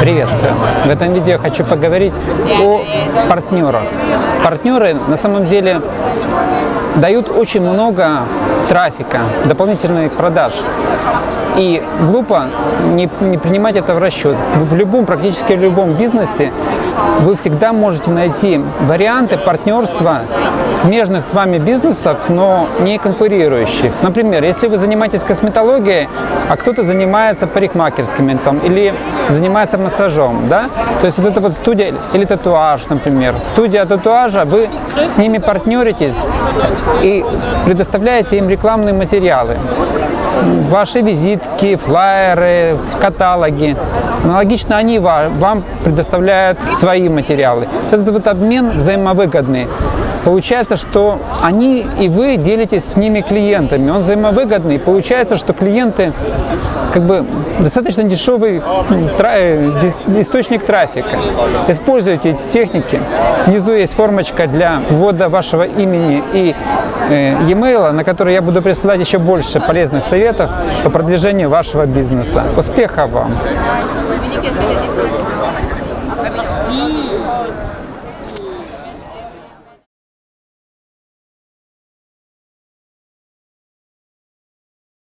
Приветствую! В этом видео я хочу поговорить о партнерах. Партнеры на самом деле дают очень много трафика, дополнительных продаж. И глупо не, не принимать это в расчет. В любом, практически в любом бизнесе вы всегда можете найти варианты партнерства смежных с вами бизнесов, но не конкурирующих. Например, если вы занимаетесь косметологией, а кто-то занимается парикмахерскими там, или занимается массажом, да? То есть вот это вот студия или татуаж, например. Студия татуажа, вы с ними партнеритесь и предоставляете им рекламные материалы ваши визитки, флайеры, каталоги. Аналогично они вам предоставляют свои материалы. Этот вот обмен взаимовыгодный. Получается, что они и вы делитесь с ними клиентами. Он взаимовыгодный. Получается, что клиенты как бы достаточно дешевый э, источник трафика. Используйте эти техники. Внизу есть формочка для ввода вашего имени и э, e-mail, на который я буду присылать еще больше полезных советов по продвижению вашего бизнеса. Успехов вам!